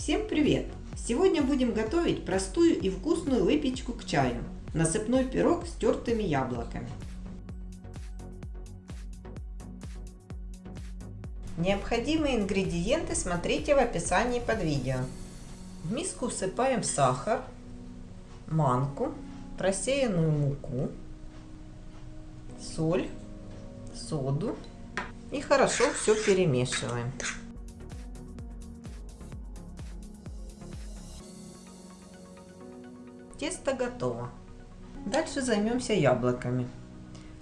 Всем привет! Сегодня будем готовить простую и вкусную выпечку к чаю. Насыпной пирог с тертыми яблоками. Необходимые ингредиенты смотрите в описании под видео. В миску всыпаем сахар, манку, просеянную муку, соль, соду и хорошо все перемешиваем. Тесто готово. Дальше займемся яблоками.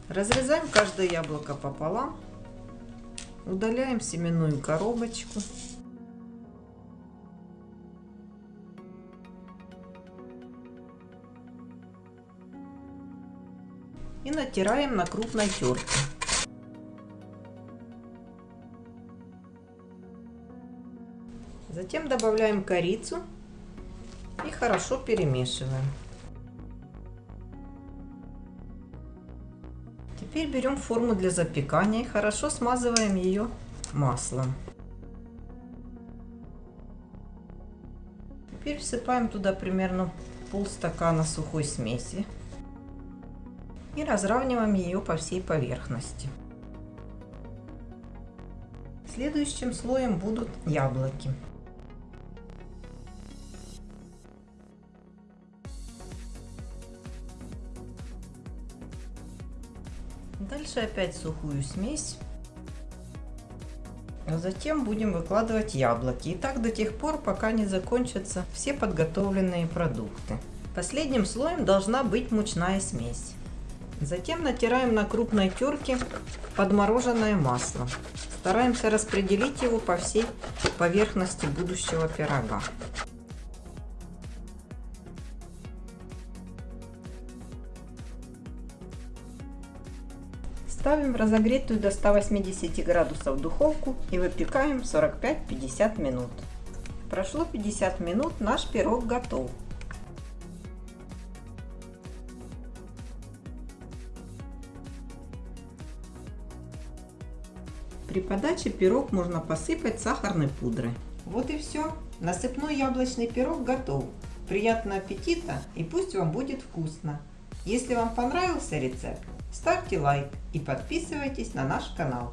Разрезаем каждое яблоко пополам. Удаляем семенную коробочку. И натираем на крупной терке. Затем добавляем корицу и хорошо перемешиваем. Теперь берем форму для запекания и хорошо смазываем ее маслом. Теперь всыпаем туда примерно полстакана сухой смеси и разравниваем ее по всей поверхности. Следующим слоем будут яблоки. Дальше опять сухую смесь. А затем будем выкладывать яблоки. И так до тех пор, пока не закончатся все подготовленные продукты. Последним слоем должна быть мучная смесь. Затем натираем на крупной терке подмороженное масло. Стараемся распределить его по всей поверхности будущего пирога. Ставим в разогретую до 180 градусов духовку и выпекаем 45-50 минут. Прошло 50 минут, наш пирог готов. При подаче пирог можно посыпать сахарной пудрой. Вот и все. Насыпной яблочный пирог готов. Приятного аппетита и пусть вам будет вкусно. Если вам понравился рецепт, ставьте лайк и подписывайтесь на наш канал.